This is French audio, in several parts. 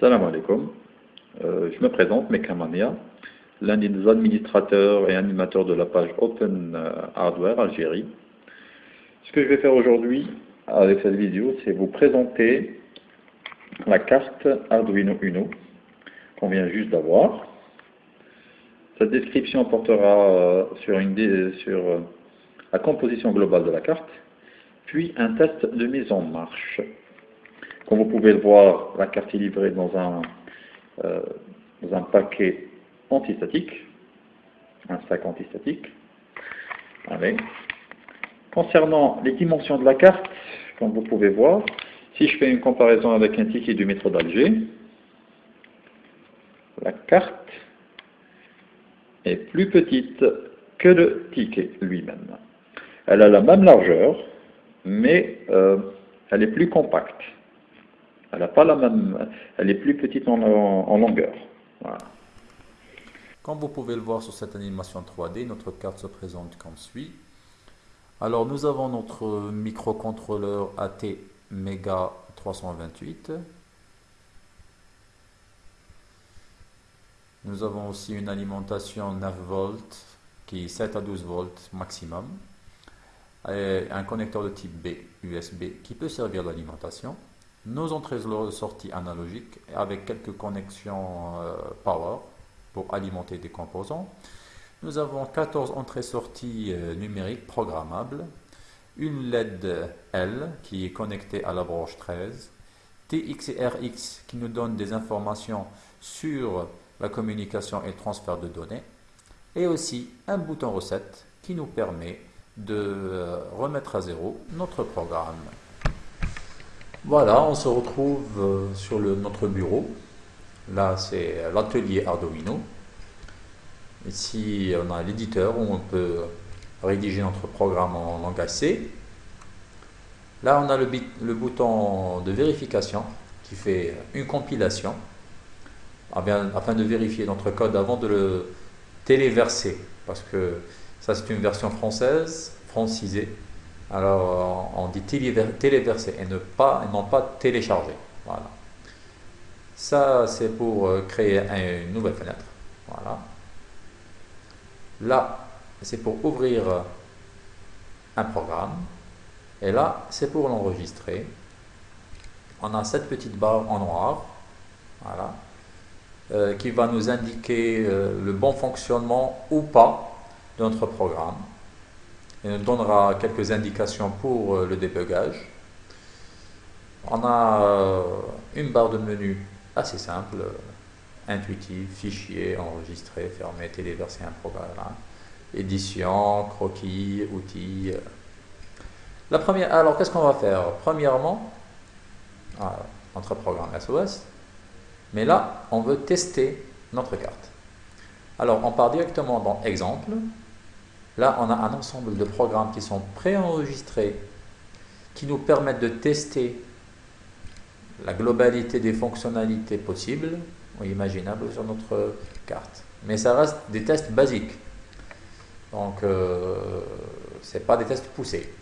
Salam alaikum. Euh, je me présente, Mekamania, l'un des administrateurs et animateurs de la page Open euh, Hardware Algérie. Ce que je vais faire aujourd'hui avec cette vidéo, c'est vous présenter la carte Arduino Uno qu'on vient juste d'avoir. Cette description portera euh, sur, la composition globale de la carte, puis un test de mise en marche. Comme vous pouvez le voir, la carte est livrée dans un, euh, dans un paquet antistatique, un sac antistatique. Allez. Concernant les dimensions de la carte, comme vous pouvez voir, si je fais une comparaison avec un ticket du métro d'Alger, la carte est plus petite que le ticket lui-même. Elle a la même largeur, mais euh, elle est plus compacte. Elle pas la même, elle est plus petite en, longueur. Comme vous pouvez le voir sur cette animation 3D, notre carte se présente comme suit. Alors nous avons notre microcontrôleur AT Mega 328. Nous avons aussi une alimentation 9 volts qui est 7 à 12 volts maximum. Et un connecteur de type B USB qui peut servir d'alimentation nos entrées et sorties analogiques avec quelques connexions euh, power pour alimenter des composants. Nous avons 14 entrées-sorties euh, numériques programmables, une LED L qui est connectée à la branche 13, TX et RX qui nous donnent des informations sur la communication et transfert de données, et aussi un bouton recette qui nous permet de euh, remettre à zéro notre programme. Voilà, on se retrouve euh, sur notre bureau. Là, c'est l'atelier Arduino. Ici, on a l'éditeur où on peut rédiger notre programme en langage C. Là, on a le, le bouton de vérification qui fait une compilation afin de vérifier notre code avant de le téléverser. Parce que ça, c'est une version française, francisée. Alors, on dit téléverser et, non pas télécharger. Voilà. Ça, c'est pour euh, créer une nouvelle fenêtre. Voilà. Là, c'est pour ouvrir un programme. Et là, c'est pour l'enregistrer. On a cette petite barre en noir. Voilà. Euh, qui va nous indiquer euh, le bon fonctionnement ou pas de notre programme et nous donnera quelques indications pour euh, le débugage. On a euh, une barre de menu assez simple, intuitive, fichier, enregistrer, fermer, téléverser un programme, édition, croquis, outils. La première, alors qu'est-ce qu'on va faire? Premièrement, notre programme SOS, mais là, on veut tester notre carte. Alors, on part directement dans Exemple, Là, on a un ensemble de programmes qui sont préenregistrés, qui nous permettent de tester la globalité des fonctionnalités possibles ou imaginables sur notre carte. Mais ça reste des tests basiques. Donc, euh, ce n'est pas des tests poussés.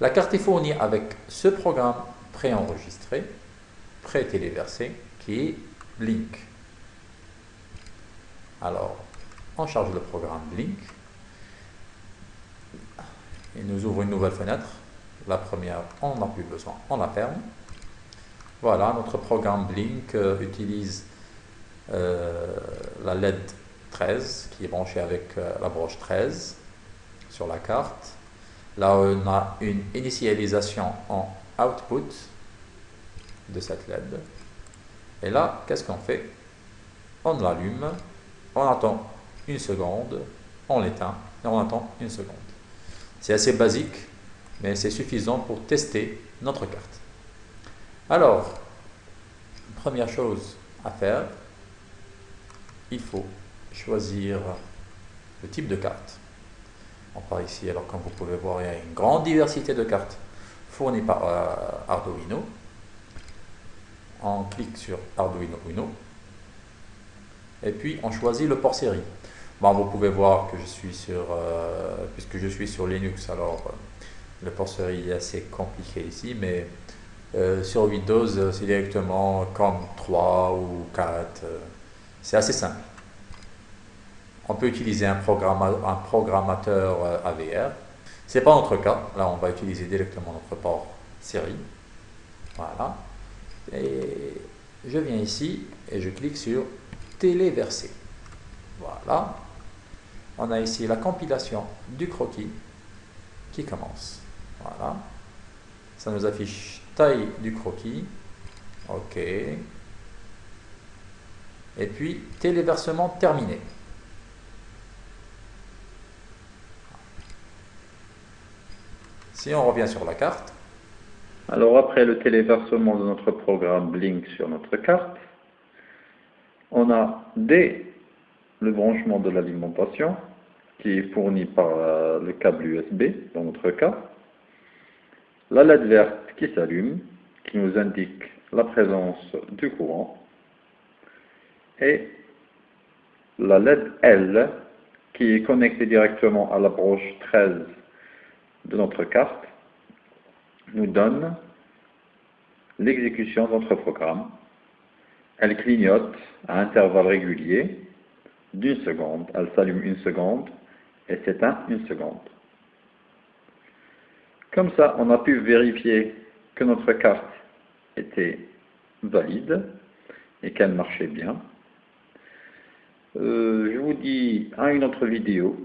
La carte est fournie avec ce programme préenregistré, pré-téléversé, qui est Blink. Alors, on charge le programme Blink. Il nous ouvre une nouvelle fenêtre. La première, on n'a plus besoin, on la ferme. Voilà, notre programme Blink euh, utilise euh, la LED 13 qui est branchée avec euh, la broche 13 sur la carte. Là, on a une initialisation en output de cette LED. Et là, qu'est-ce qu'on fait? On l'allume, on attend une seconde, on l'éteint et on attend une seconde. C'est assez basique, mais c'est suffisant pour tester notre carte. Alors, première chose à faire, il faut choisir le type de carte. On part ici, alors comme vous pouvez voir, il y a une grande diversité de cartes fournies par euh, Arduino. On clique sur Arduino Uno. Et puis, on choisit le port série vous pouvez voir que je suis sur, euh, puisque je suis sur Linux, alors euh, le port série est assez compliqué ici, mais Euh, sur Windows, c'est directement comme 3 ou 4. c'est assez simple. On peut utiliser un, un programmateur AVR. Ce n'est pas notre cas. Là, on va utiliser directement notre port série. Voilà. Et je viens ici et je clique sur téléverser. Voilà. On a ici la compilation du croquis qui commence. Voilà. Ça nous affiche taille du croquis. OK. Et puis téléversement terminé. Si on revient sur la carte. Alors après le téléversement de notre programme Blink sur notre carte, on a dès le branchement de l'alimentation qui est fourni par euh, le câble USB dans notre cas, la LED verte qui s'allume, qui nous indique la présence du courant, et la LED L qui est connectée directement à la broche 13 de notre carte, nous donne l'exécution de notre programme. Elle clignote à intervalles réguliers d'une seconde. Elle s'allume une seconde et s'éteint une seconde. Comme ça, on a pu vérifier que notre carte était valide et qu'elle marchait bien. Euh, je vous dis à une autre vidéo.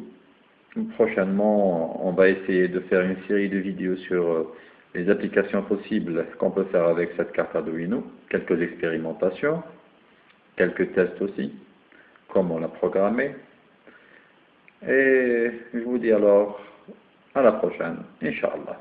Prochainement, on va essayer de faire une série de vidéos sur euh, les applications possibles qu'on peut faire avec cette carte Arduino, quelques expérimentations, quelques tests aussi, comment la programmer. Et je vous dis alors à la prochaine, Inch'Allah.